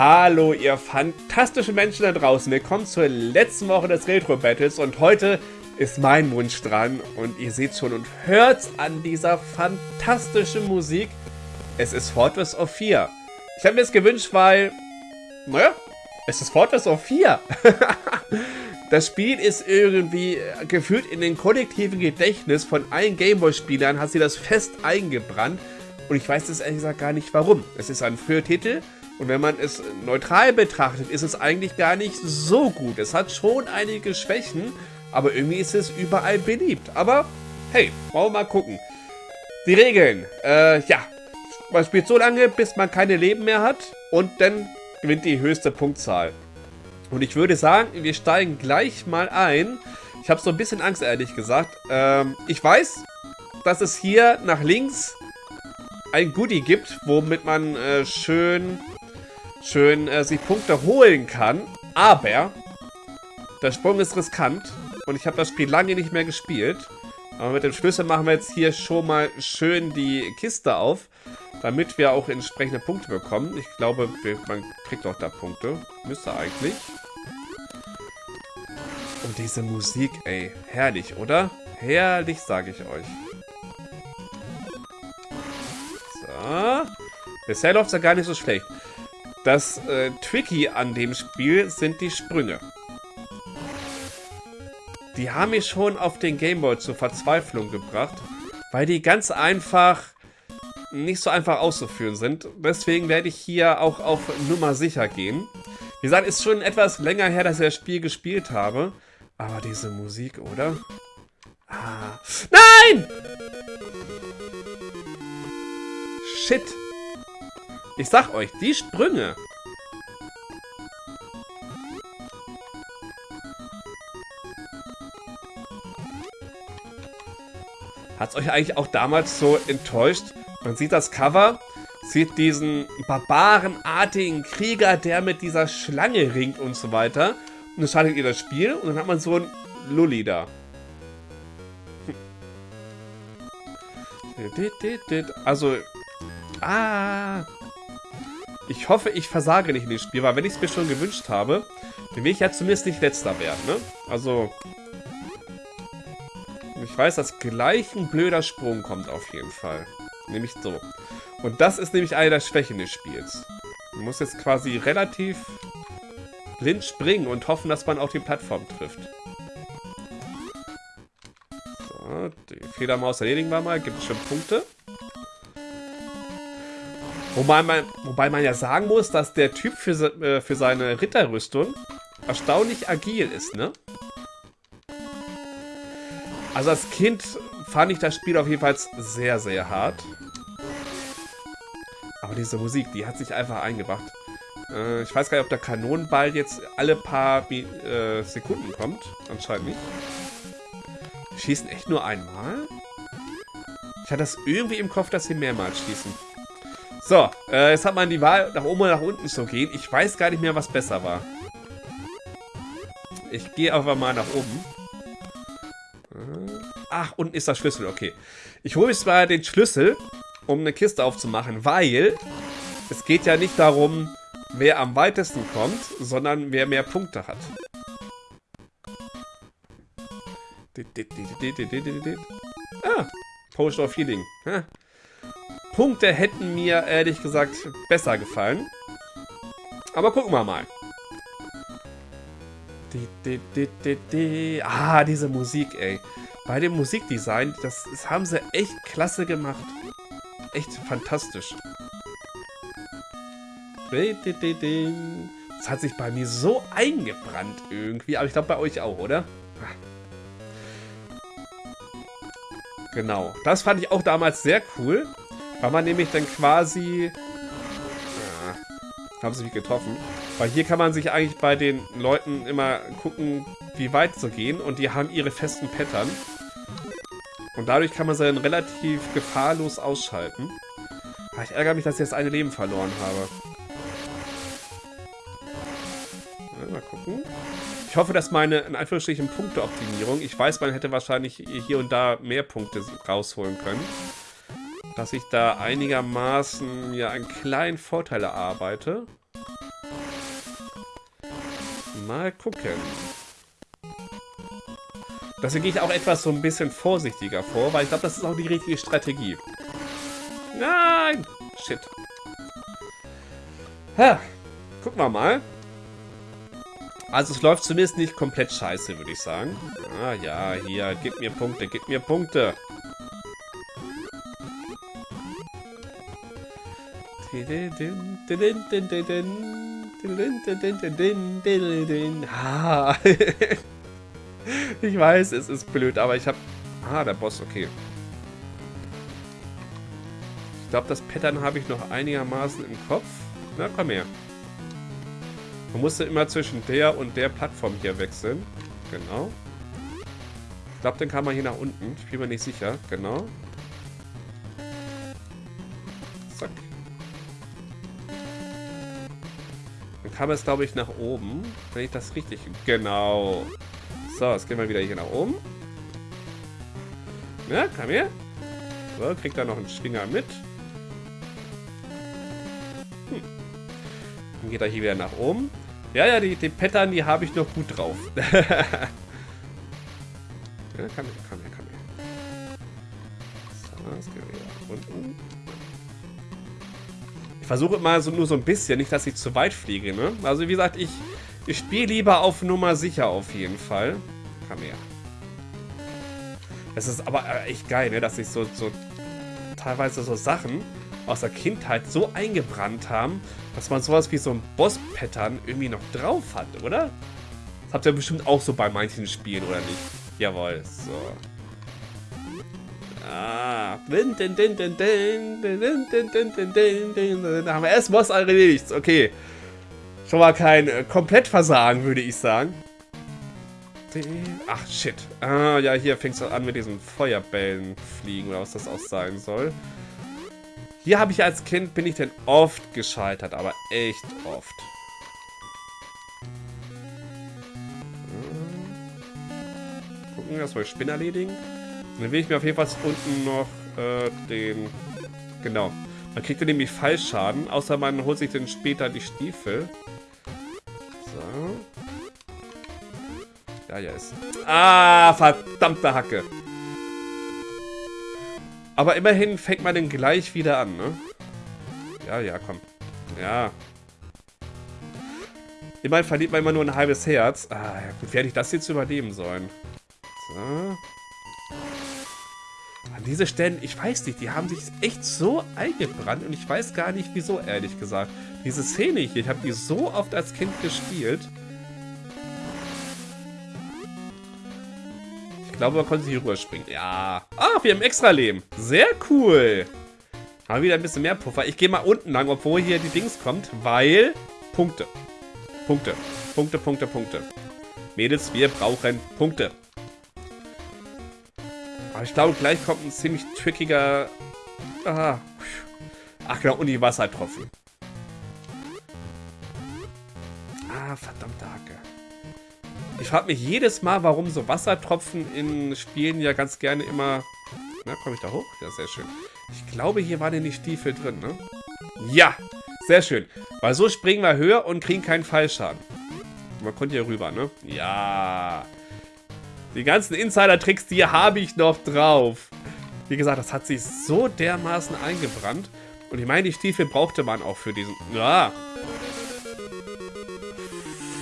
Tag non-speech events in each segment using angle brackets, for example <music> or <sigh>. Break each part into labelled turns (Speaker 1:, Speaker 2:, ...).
Speaker 1: Hallo ihr fantastischen Menschen da draußen. Willkommen zur letzten Woche des Retro Battles und heute ist mein Wunsch dran und ihr seht schon und hört an dieser fantastischen Musik. Es ist Fortress of 4. Ich habe mir es gewünscht, weil, naja, es ist Fortress of 4. <laughs> das Spiel ist irgendwie gefühlt in den kollektiven Gedächtnis von allen Gameboy-Spielern, hat sie das fest eingebrannt. Und ich weiß es ehrlich gesagt gar nicht warum. Es ist ein früher Titel und wenn man es neutral betrachtet, ist es eigentlich gar nicht so gut. Es hat schon einige Schwächen, aber irgendwie ist es überall beliebt. Aber hey, wollen wir mal gucken. Die Regeln. Äh, ja. Man spielt so lange, bis man keine Leben mehr hat und dann gewinnt die höchste Punktzahl. Und ich würde sagen, wir steigen gleich mal ein. Ich habe so ein bisschen Angst, ehrlich gesagt. Ähm, ich weiß, dass es hier nach links ein Goodie gibt, womit man äh, schön, schön äh, sich Punkte holen kann. Aber der Sprung ist riskant und ich habe das Spiel lange nicht mehr gespielt. Aber mit dem Schlüssel machen wir jetzt hier schon mal schön die Kiste auf, damit wir auch entsprechende Punkte bekommen. Ich glaube, man kriegt auch da Punkte. Müsste eigentlich. Und diese Musik, ey, herrlich, oder? Herrlich, sage ich euch. Bisher läuft es ja gar nicht so schlecht. Das äh, Tricky an dem Spiel sind die Sprünge. Die haben mich schon auf den Gameboy zur Verzweiflung gebracht, weil die ganz einfach nicht so einfach auszuführen sind. Deswegen werde ich hier auch auf Nummer sicher gehen. Wie gesagt, ist schon etwas länger her, dass ich das Spiel gespielt habe. Aber diese Musik, oder? Ah. Nein! Shit. Ich sag euch, die Sprünge. Hat es euch eigentlich auch damals so enttäuscht? Man sieht das Cover, sieht diesen barbarenartigen Krieger, der mit dieser Schlange ringt und so weiter. Und dann startet ihr das Spiel und dann hat man so ein Lulli da. <laughs> Also, Ah. Ich hoffe, ich versage nicht in dem Spiel, weil wenn ich es mir schon gewünscht habe, dann will ich ja zumindest nicht letzter werden, ne? Also... Ich weiß, dass gleich ein blöder Sprung kommt auf jeden Fall. Nämlich so. Und das ist nämlich eine der Schwächen des Spiels. Man muss jetzt quasi relativ blind springen und hoffen, dass man auch die Plattform trifft. So, die Federmaus erledigen wir mal. Gibt es schon Punkte? Wobei man, wobei man ja sagen muss, dass der Typ für, äh, für seine Ritterrüstung erstaunlich agil ist, ne? Also als Kind fand ich das Spiel auf jeden Fall sehr, sehr hart. Aber diese Musik, die hat sich einfach eingebracht. Äh, ich weiß gar nicht, ob der Kanonenball jetzt alle paar äh, Sekunden kommt. Anscheinend nicht. Schießen echt nur einmal? Ich hatte das irgendwie im Kopf, dass sie mehrmals schießen. So, äh, jetzt hat man die Wahl, nach oben oder nach unten zu gehen. Ich weiß gar nicht mehr, was besser war. Ich gehe einfach mal nach oben. Äh, ach, unten ist der Schlüssel, okay. Ich hole jetzt mal den Schlüssel, um eine Kiste aufzumachen, weil es geht ja nicht darum, wer am weitesten kommt, sondern wer mehr Punkte hat. Ah, Potion of Healing. Punkte hätten mir ehrlich gesagt besser gefallen. Aber gucken wir mal. Ah, diese Musik, ey. Bei dem Musikdesign, das, das haben sie echt klasse gemacht. Echt fantastisch. Das hat sich bei mir so eingebrannt irgendwie. Aber ich glaube bei euch auch, oder? Genau. Das fand ich auch damals sehr cool. Weil man nämlich dann quasi... Äh, haben sie mich getroffen. Weil hier kann man sich eigentlich bei den Leuten immer gucken, wie weit sie gehen. Und die haben ihre festen Pattern. Und dadurch kann man sie dann relativ gefahrlos ausschalten. Aber ich ärgere mich, dass ich jetzt eine Leben verloren habe. Mal gucken. Ich hoffe, dass meine, in Anführungsstrichen, Punkteoptimierung, ich weiß, man hätte wahrscheinlich hier und da mehr Punkte rausholen können dass ich da einigermaßen ja einen kleinen Vorteil erarbeite. Mal gucken. Deswegen gehe ich auch etwas so ein bisschen vorsichtiger vor, weil ich glaube, das ist auch die richtige Strategie. Nein! Shit. Ha. Gucken wir mal. Also es läuft zumindest nicht komplett scheiße, würde ich sagen. Ah ja, hier, gib mir Punkte, gib mir Punkte. Ah. <laughs> ich weiß, es ist blöd, aber ich habe... Ah, der Boss, okay. Ich glaube, das Pattern habe ich noch einigermaßen im Kopf. Na, komm her. Man musste immer zwischen der und der Plattform hier wechseln. Genau. Ich glaube, dann kann man hier nach unten. Ich bin mir nicht sicher. Genau. Kam es, glaube ich, nach oben. Wenn ich das richtig... Genau. So, jetzt gehen wir wieder hier nach oben. Ja, komm her. So, kriegt da noch einen Schwinger mit. Dann geht er hier wieder nach oben. Ja, ja, die, die Pattern, die habe ich noch gut drauf. <laughs> ja, kann her, kann her, kann her. So, jetzt gehen wir wieder nach unten. Versuche immer so, nur so ein bisschen, nicht, dass ich zu weit fliege, ne? Also, wie gesagt, ich, ich spiele lieber auf Nummer sicher auf jeden Fall. Komm her. Es ist aber echt geil, ne? Dass ich so, so teilweise so Sachen aus der Kindheit so eingebrannt haben, dass man sowas wie so ein Boss-Pattern irgendwie noch drauf hat, oder? Das habt ihr bestimmt auch so bei manchen Spielen, oder nicht? Jawohl, so. Ah. Da haben wir erst Boss erledigt. Okay. Schon mal kein äh, Komplettversagen, würde ich sagen. Ach, shit. Ah, ja, hier fängt es an mit diesen Feuerbällen fliegen, oder was das auch sein soll. Hier habe ich als Kind, bin ich denn oft gescheitert, aber echt oft. Gucken, dass wir Spinner erledigen. Dann will ich mir auf jeden Fall unten noch äh, den... Genau. Man kriegt dann nämlich Fallschaden, außer man holt sich dann später die Stiefel. So. Ja, ja, ist... Ah, verdammte Hacke. Aber immerhin fängt man den gleich wieder an, ne? Ja, ja, komm. Ja. Immerhin verliert man immer nur ein halbes Herz. Ah, ja gut, werde ich das jetzt überleben sollen? So. Diese Stellen, ich weiß nicht, die haben sich echt so eingebrannt und ich weiß gar nicht wieso, ehrlich gesagt. Diese Szene hier, ich habe die so oft als Kind gespielt. glaube, man konnte hier rüberspringen. Ja. Ah, wir haben extra Leben. Sehr cool. Haben wieder ein bisschen mehr Puffer. Ich gehe mal unten lang, obwohl hier die Dings kommt, weil... Punkte. Punkte. Punkte, Punkte, Punkte. Mädels, wir brauchen Punkte. Aber ich glaube, gleich kommt ein ziemlich trickiger... Ah. Ach genau, und die Wassertropfen. Ah, verdammte Hacke. Ich frage mich jedes Mal, warum so Wassertropfen in Spielen ja ganz gerne immer... Na, komme ich da hoch? Ja, sehr schön. Ich glaube, hier waren ja die Stiefel drin, ne? Ja, sehr schön. Weil so springen wir höher und kriegen keinen Fallschaden. Man konnte hier rüber, ne? Ja. Die ganzen Insider-Tricks, die habe ich noch drauf. Wie gesagt, das hat sich so dermaßen eingebrannt. Und ich meine, die Stiefel brauchte man auch für diesen... Ja.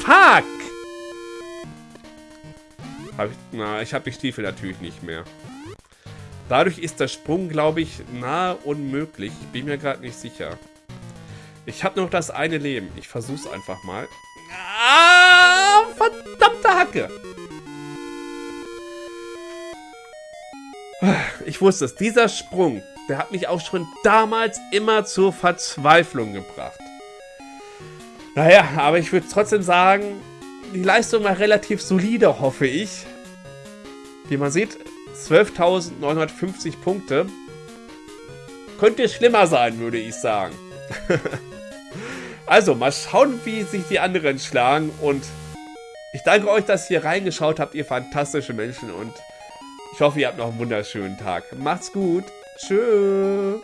Speaker 1: Fuck! Hab ich, na, ich habe die Stiefel natürlich nicht mehr. Dadurch ist der Sprung, glaube ich, nahe unmöglich. Ich bin mir gerade nicht sicher. Ich habe noch das eine Leben. Ich versuch's einfach mal. Ah, verdammte Hacke. Ich wusste es. Dieser Sprung, der hat mich auch schon damals immer zur Verzweiflung gebracht. Naja, aber ich würde trotzdem sagen, die Leistung war relativ solide, hoffe ich. Wie man sieht, 12.950 Punkte. Könnte schlimmer sein, würde ich sagen. <laughs> also, mal schauen, wie sich die anderen schlagen. Und ich danke euch, dass ihr reingeschaut habt, ihr fantastische Menschen. Und ich hoffe, ihr habt noch einen wunderschönen Tag. Macht's gut. Tschüss.